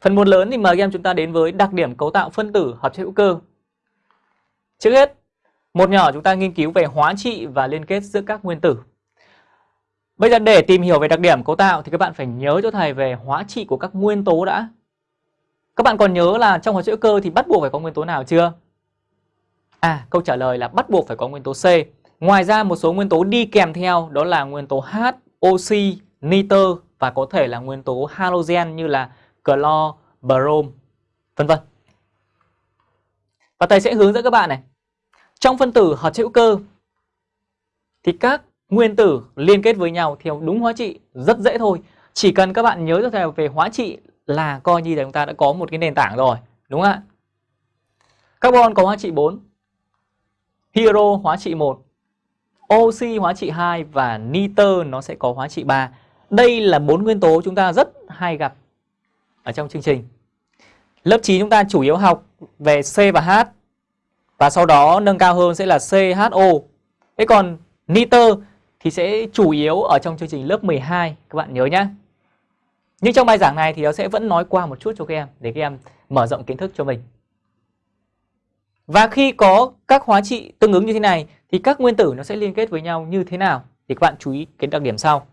Phần một lớn thì mời các em chúng ta đến với đặc điểm cấu tạo phân tử hợp chất hữu cơ. Trước hết, một nhỏ chúng ta nghiên cứu về hóa trị và liên kết giữa các nguyên tử. Bây giờ để tìm hiểu về đặc điểm cấu tạo thì các bạn phải nhớ cho thầy về hóa trị của các nguyên tố đã. Các bạn còn nhớ là trong hóa chất hữu cơ thì bắt buộc phải có nguyên tố nào chưa? À, câu trả lời là bắt buộc phải có nguyên tố C. Ngoài ra một số nguyên tố đi kèm theo đó là nguyên tố H, oxy, nitơ và có thể là nguyên tố halogen như là clo, brom, vân vân. Và thầy sẽ hướng dẫn các bạn này. Trong phân tử hợp chất hữu cơ thì các nguyên tử liên kết với nhau theo đúng hóa trị rất dễ thôi. Chỉ cần các bạn nhớ cho thầy về hóa trị là coi như là chúng ta đã có một cái nền tảng rồi, đúng không ạ? Carbon có hóa trị 4, hydro hóa trị 1, oxy hóa trị 2 và nitơ nó sẽ có hóa trị 3. Đây là bốn nguyên tố chúng ta rất hay gặp ở trong chương trình. Lớp 9 chúng ta chủ yếu học về C và H, và sau đó nâng cao hơn sẽ là CHO. Thế còn nitơ thì sẽ chủ yếu ở trong chương trình lớp 12 các bạn nhớ nhé. Nhưng trong bài giảng này thì nó sẽ vẫn nói qua một chút cho các em, để các em mở rộng kiến thức cho mình. Và khi có các hóa trị tương ứng như thế này, thì các nguyên tử nó sẽ liên kết với nhau như thế nào? Thì các bạn chú ý cái đặc điểm sau.